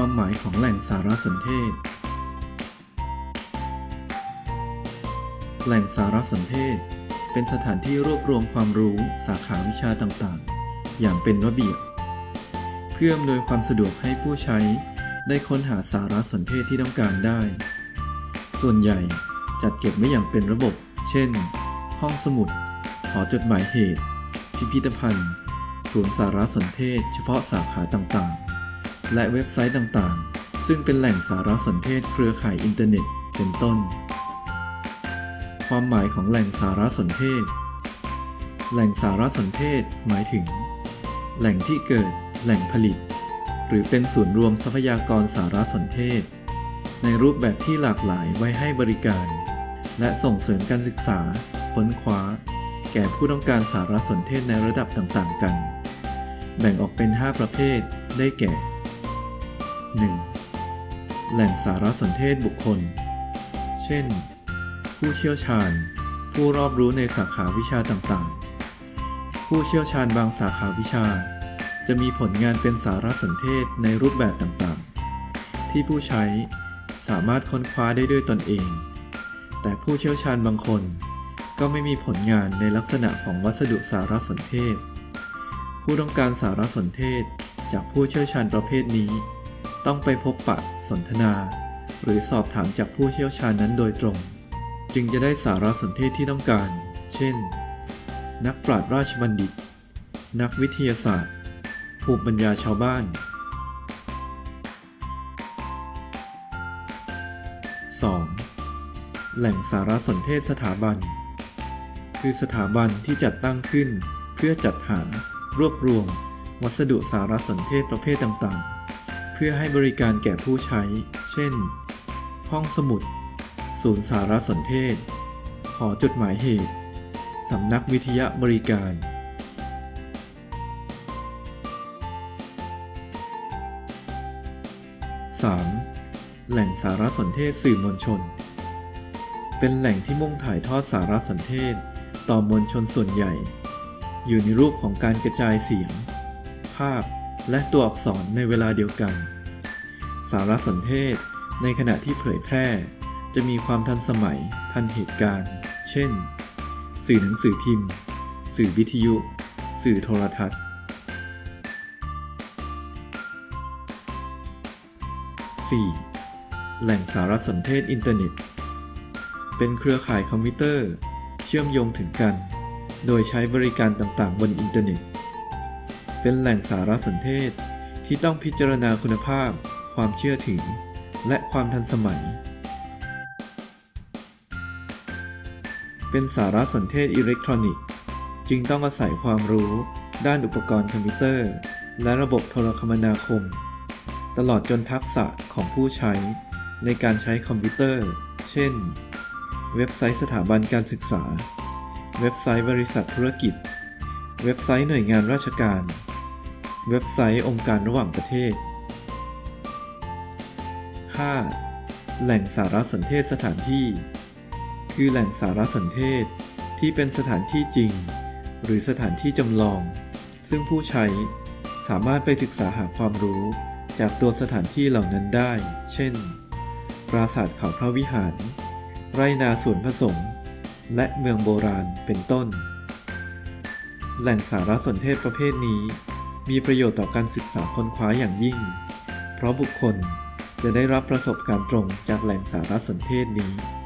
ความหมายของแหล่งสารสนเทศ แหล่งสารสนเทศ เป็นสถานที่รวบรวมความรู้สาขาวิชาต่างๆ อย่างเป็นระเบียบ เพื่ออำนวยความสะดวกให้ผู้ใช้ได้ค้นหาสารสนเทศที่ต้องการได้ ส่วนใหญ่จัดเก็บไว้อย่างเป็นระบบ เช่น ห้องสมุด หอจดหมายเหตุ พิพิธภัณฑ์ ศูนย์สารสนเทศ เฉพาะสาขาต่างๆ และเว็บไซต์ต่างๆ ซึ่งเป็นแหล่งสารสนเทศเครือข่ายอินเทอร์เน็ต เป็นต้น ความหมายของแหล่งสารสนเทศ แหล่งสารสนเทศหมายถึง แหล่งที่เกิด แหล่งผลิต หรือเป็นศูนย์รวมทรัพยากรสารสนเทศ ในรูปแบบที่หลากหลายไว้ให้บริการ และส่งเสริมการศึกษา ค้นคว้า แก่ผู้ต้องการสารสนเทศในระดับต่างๆ กัน แบ่งออกเป็น 5 ประเภท ได้แก่ 1. แหล่งสารสนเทศบุคคล เช่น ผู้เชี่ยวชาญ ผู้รอบรู้ในสาขาวิชาต่างๆ ผู้เชี่ยวชาญบางสาขาวิชา จะมีผลงานเป็นสารสนเทศในรูปแบบต่างๆ ที่ผู้ใช้สามารถค้นคว้าได้ด้วยตนเอง แต่ผู้เชี่ยวชาญบางคนก็ไม่มีผลงานในลักษณะของวัสดุสารสนเทศ ผู้ต้องการสารสนเทศจากผู้เชี่ยวชาญประเภทนี้ ต้องไปพบปะสนทนา หรือสอบถามจากผู้เชี่ยวชาญนั้นโดยตรง จึงจะได้สารสนเทศที่ต้องการ เช่น นักปราชญ์ราชบัณฑิต นักวิทยาศาสตร์ ภูมิปัญญาชาวบ้าน 2. แหล่งสารสนเทศสถาบัน คือสถาบันที่จัดตั้งขึ้น เพื่อจัดหารวบรวม วัสดุสารสนเทศประเภทต่างๆ พื่อให้บริการแก่ผู้ใช้ เช่น ห้องสมุด ศูนย์สารสนเทศ หอจดหมายเหตุ สำนักวิทยาบริการ 3. แหล่งสารสนเทศสื่อมวลชน เป็นแหล่งที่มุ่งถ่ายทอดสารสนเทศ ต่อมวลชนส่วนใหญ่ อยู่ในรูปของการกระจายเสียง ภาพ และตัวอักษรในเวลาเดียวกัน สารสนเทศในขณะที่เผยแพร่ จะมีความทันสมัย ทันเหตุการณ์ เช่น สื่อหนังสือพิมพ์ สื่อวิทยุ สื่อโทรทัศน์ 4. แหล่งสารสนเทศอินเทอร์เน็ต เป็นเครือข่ายคอมพิวเตอร์ เชื่อมโยงถึงกัน โดยใช้บริการต่างๆ บนอินเทอร์เน็ต เป็นแหล่งสารสนเทศ ที่ต้องพิจารณาคุณภาพ ความเชื่อถือ และความทันสมัย เป็นสารสนเทศอิเล็กทรอนิกส์ จึงต้องอาศัยความรู้ด้านอุปกรณ์คอมพิวเตอร์ และระบบโทรคมนาคม ตลอดจนทักษะของผู้ใช้ ในการใช้คอมพิวเตอร์ เช่น เว็บไซต์สถาบันการศึกษา เว็บไซต์บริษัทธุรกิจเว็บไซต์หน่วยงานราชการ เว็บไซต์องค์การระหว่างประเทศ 5. แหล่งสารสนเทศสถานที่ คือแหล่งสารสนเทศที่เป็นสถานที่จริง หรือสถานที่จำลอง ซึ่งผู้ใช้สามารถไปศึกษาหาความรู้จากตัวสถานที่เหล่านั้นได้ เช่น ปราสาทเขาพระวิหาร ไรนาสวนผสม และเมืองโบราณเป็นต้น แหล่งสารสนเทศประเภทนี้ มีประโยชน์ต่อการศึกษาค้นคว้าอย่างยิ่ง เพราะบุคคลจะได้รับประสบการณ์ตรงจากแหล่งสารสนเทศนี้